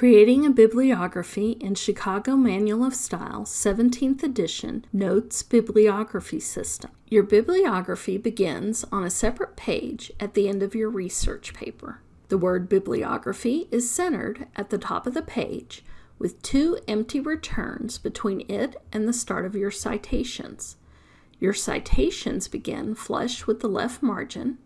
Creating a Bibliography in Chicago Manual of Style, 17th edition, Notes Bibliography System. Your bibliography begins on a separate page at the end of your research paper. The word bibliography is centered at the top of the page with two empty returns between it and the start of your citations. Your citations begin flush with the left margin,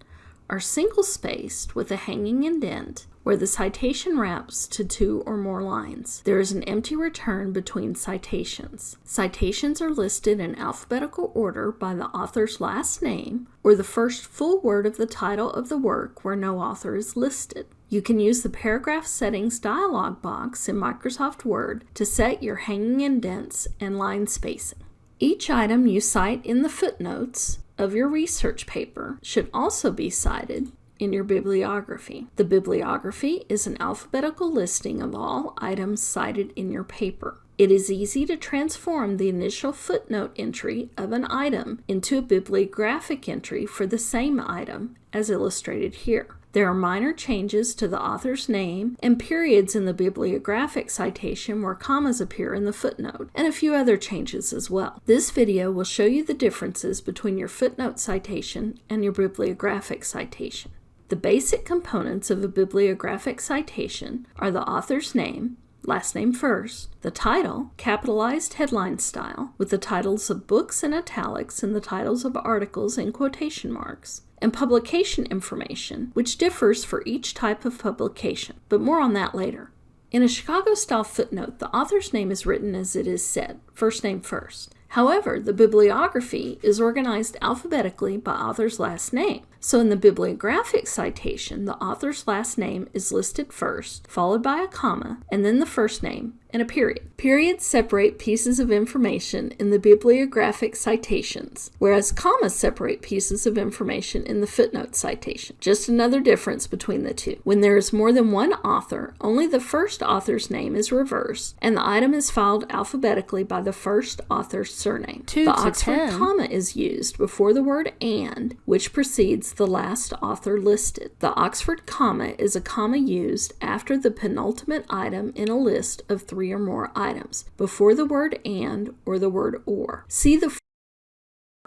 are single-spaced with a hanging indent, where the citation wraps to two or more lines. There is an empty return between citations. Citations are listed in alphabetical order by the author's last name or the first full word of the title of the work where no author is listed. You can use the Paragraph Settings dialog box in Microsoft Word to set your hanging indents and line spacing. Each item you cite in the footnotes of your research paper should also be cited in your bibliography. The bibliography is an alphabetical listing of all items cited in your paper. It is easy to transform the initial footnote entry of an item into a bibliographic entry for the same item, as illustrated here. There are minor changes to the author's name and periods in the bibliographic citation where commas appear in the footnote, and a few other changes as well. This video will show you the differences between your footnote citation and your bibliographic citation. The basic components of a bibliographic citation are the author's name, last name first, the title, capitalized headline style, with the titles of books in italics and the titles of articles in quotation marks, and publication information, which differs for each type of publication, but more on that later. In a Chicago-style footnote, the author's name is written as it is said, first name first. However, the bibliography is organized alphabetically by author's last name. So in the bibliographic citation, the author's last name is listed first, followed by a comma, and then the first name, and a period. Periods separate pieces of information in the bibliographic citations, whereas commas separate pieces of information in the footnote citation. Just another difference between the two. When there is more than one author, only the first author's name is reversed, and the item is filed alphabetically by the first author's surname. Two the to Oxford 10. comma is used before the word and, which precedes the last author listed. The Oxford comma is a comma used after the penultimate item in a list of three or more items, before the word and or the word or. See the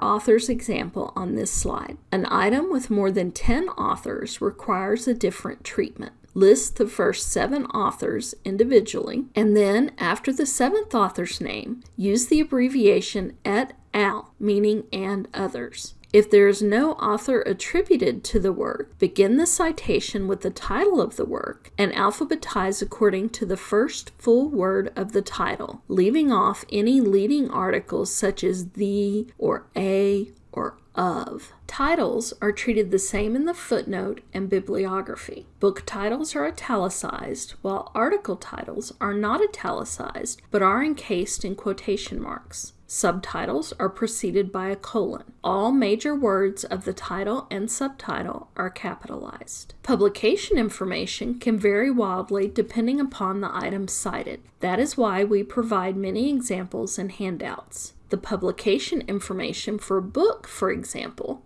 author's example on this slide. An item with more than 10 authors requires a different treatment. List the first seven authors individually, and then after the seventh author's name, use the abbreviation et al, meaning and others. If there is no author attributed to the work, begin the citation with the title of the work and alphabetize according to the first full word of the title, leaving off any leading articles such as the or a or of. Titles are treated the same in the footnote and bibliography. Book titles are italicized, while article titles are not italicized but are encased in quotation marks. Subtitles are preceded by a colon. All major words of the title and subtitle are capitalized. Publication information can vary wildly depending upon the item cited. That is why we provide many examples and handouts. The publication information for a book, for example,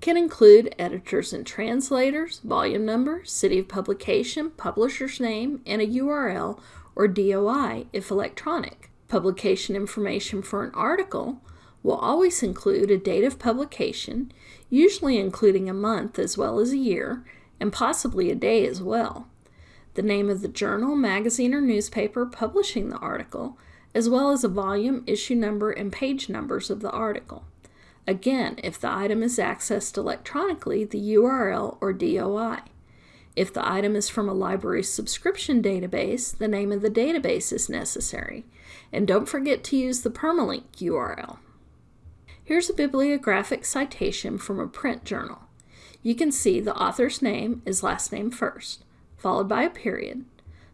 can include editors and translators, volume number, city of publication, publisher's name, and a URL or DOI if electronic. Publication information for an article will always include a date of publication, usually including a month as well as a year, and possibly a day as well. The name of the journal, magazine, or newspaper publishing the article, as well as a volume, issue number, and page numbers of the article. Again, if the item is accessed electronically, the URL or DOI. If the item is from a library subscription database, the name of the database is necessary. And don't forget to use the permalink URL. Here's a bibliographic citation from a print journal. You can see the author's name is last name first, followed by a period.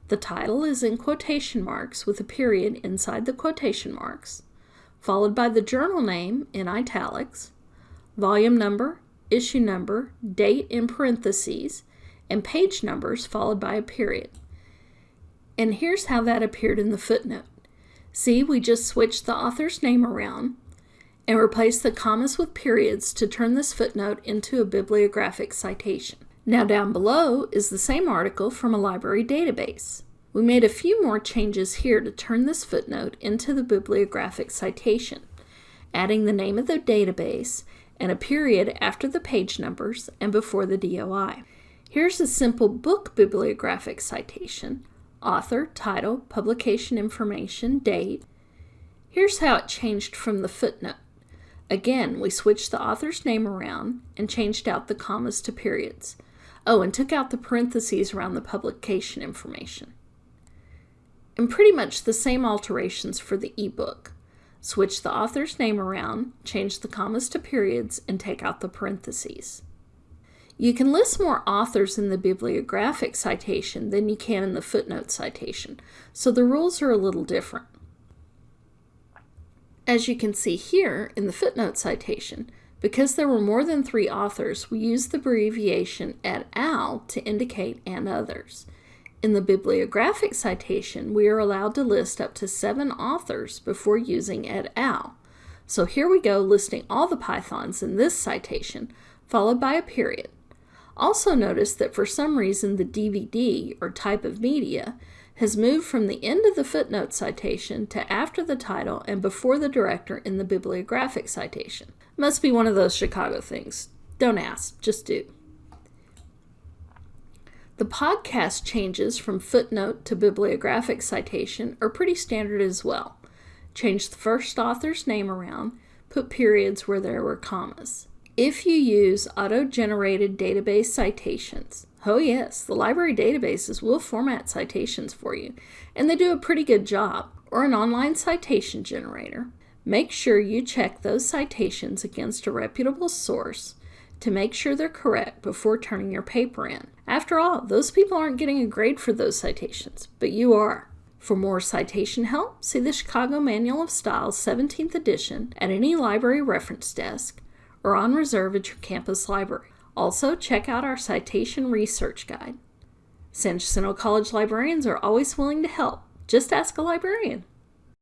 The title is in quotation marks with a period inside the quotation marks, followed by the journal name in italics, volume number, issue number, date in parentheses, and page numbers followed by a period. And here's how that appeared in the footnote. See, we just switched the author's name around and replaced the commas with periods to turn this footnote into a bibliographic citation. Now down below is the same article from a library database. We made a few more changes here to turn this footnote into the bibliographic citation, adding the name of the database and a period after the page numbers and before the DOI. Here's a simple book bibliographic citation, author, title, publication information, date. Here's how it changed from the footnote. Again, we switched the author's name around and changed out the commas to periods. Oh, and took out the parentheses around the publication information and pretty much the same alterations for the ebook. Switch the author's name around, change the commas to periods, and take out the parentheses. You can list more authors in the bibliographic citation than you can in the footnote citation, so the rules are a little different. As you can see here in the footnote citation, because there were more than three authors, we used the abbreviation et al. to indicate and others. In the bibliographic citation, we are allowed to list up to seven authors before using et al. So here we go listing all the pythons in this citation, followed by a period. Also notice that for some reason the DVD, or type of media, has moved from the end of the footnote citation to after the title and before the director in the bibliographic citation. Must be one of those Chicago things. Don't ask, just do. The podcast changes from footnote to bibliographic citation are pretty standard as well. Change the first author's name around, put periods where there were commas. If you use auto-generated database citations, oh yes, the library databases will format citations for you, and they do a pretty good job, or an online citation generator, make sure you check those citations against a reputable source to make sure they're correct before turning your paper in. After all, those people aren't getting a grade for those citations, but you are. For more citation help, see the Chicago Manual of Styles 17th edition at any library reference desk or on reserve at your campus library. Also, check out our citation research guide. San Jacinto College librarians are always willing to help. Just ask a librarian.